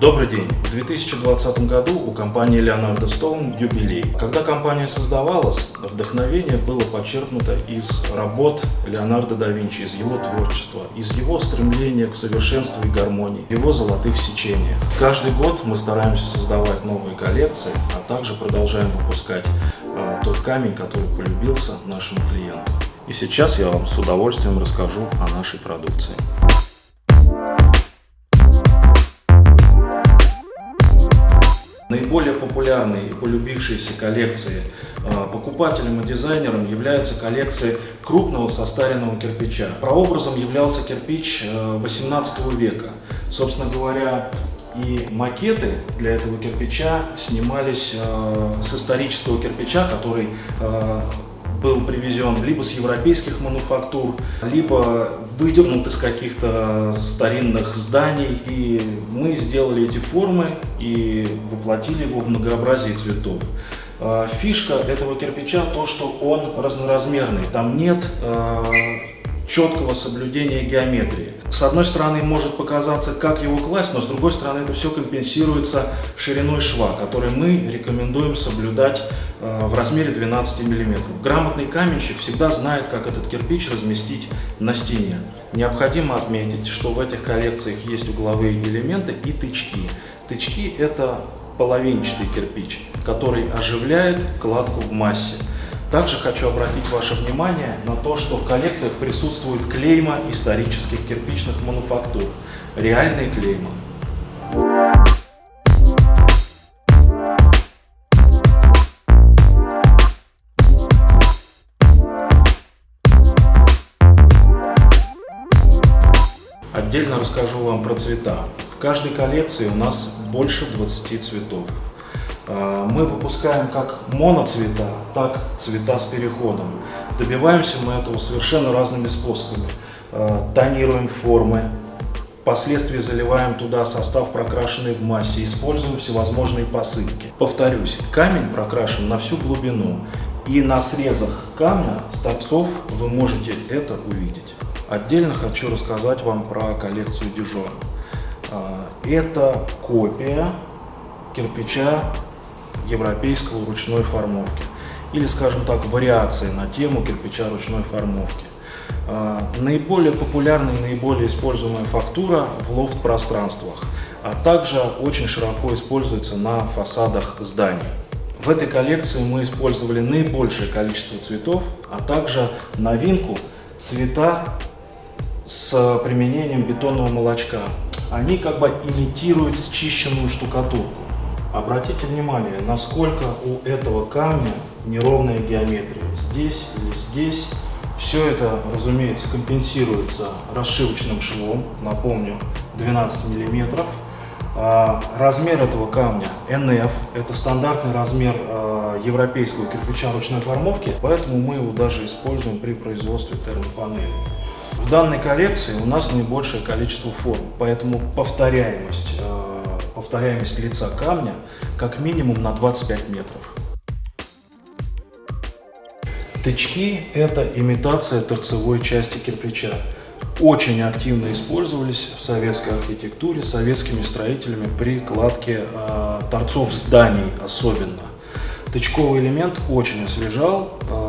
Добрый день! В 2020 году у компании Leonardo Stone юбилей. Когда компания создавалась, вдохновение было подчеркнуто из работ Леонардо да Винчи, из его творчества, из его стремления к совершенству и гармонии, его золотых сечениях. Каждый год мы стараемся создавать новые коллекции, а также продолжаем выпускать э, тот камень, который полюбился нашему клиенту. И сейчас я вам с удовольствием расскажу о нашей продукции. Наиболее популярной и полюбившейся коллекцией а, покупателям и дизайнерам является коллекция крупного состаренного кирпича. Прообразом являлся кирпич 18 а, века. Собственно говоря, и макеты для этого кирпича снимались э, с исторического кирпича, который э, был привезен либо с европейских мануфактур, либо выдернут из каких-то старинных зданий. И мы сделали эти формы и воплотили его в многообразие цветов. А, фишка этого кирпича то, что он разноразмерный. Там нет а, четкого соблюдения геометрии. С одной стороны может показаться, как его класть, но с другой стороны это все компенсируется шириной шва, который мы рекомендуем соблюдать э, в размере 12 мм. Грамотный каменщик всегда знает, как этот кирпич разместить на стене. Необходимо отметить, что в этих коллекциях есть угловые элементы и тычки. Тычки это половинчатый кирпич, который оживляет кладку в массе. Также хочу обратить ваше внимание на то, что в коллекциях присутствует клейма исторических кирпичных мануфактур. Реальные клейма. Отдельно расскажу вам про цвета. В каждой коллекции у нас больше 20 цветов. А, мы выпускаем как моноцвета, так цвета с переходом. Добиваемся мы этого совершенно разными способами. А, тонируем формы, впоследствии заливаем туда состав, прокрашенный в массе, используем всевозможные посыпки. Повторюсь, камень прокрашен на всю глубину, и на срезах камня с торцов вы можете это увидеть. Отдельно хочу рассказать вам про коллекцию Дижон. А, это копия кирпича европейского ручной формовки. Или, скажем так, вариации на тему кирпича ручной формовки. А, наиболее популярная и наиболее используемая фактура в лофт-пространствах, а также очень широко используется на фасадах зданий. В этой коллекции мы использовали наибольшее количество цветов, а также новинку цвета с применением бетонного молочка. Они как бы имитируют счищенную штукатурку. Обратите внимание, насколько у этого камня неровная геометрия. Здесь или здесь. Все это, разумеется, компенсируется расшивочным швом, напомню, 12 миллиметров. А, размер этого камня NF, это стандартный размер а, европейского кирпича ручной формовки, поэтому мы его даже используем при производстве термопанели. В данной коллекции у нас наибольшее количество форм, поэтому повторяемость а, повторяемость лица камня как минимум на 25 метров. Тычки – это имитация торцевой части кирпича. Очень активно использовались в советской архитектуре советскими строителями при кладке э, торцов зданий особенно. Тычковый элемент очень освежал э,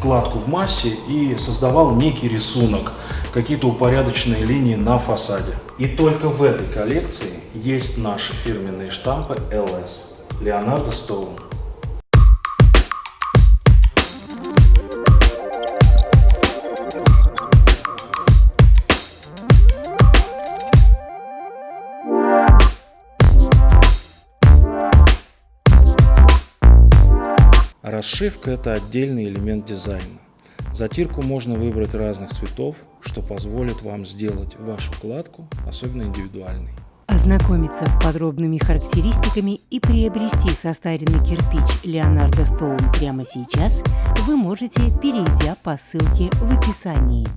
кладку в массе и создавал некий рисунок – какие-то упорядоченные линии на фасаде. И только в этой коллекции есть наши фирменные штампы LS Leonardo Stone. Расшивка – это отдельный элемент дизайна. Затирку можно выбрать разных цветов, что позволит вам сделать вашу кладку особенно индивидуальной. Ознакомиться с подробными характеристиками и приобрести состаренный кирпич Leonardo Stone прямо сейчас вы можете, перейдя по ссылке в описании.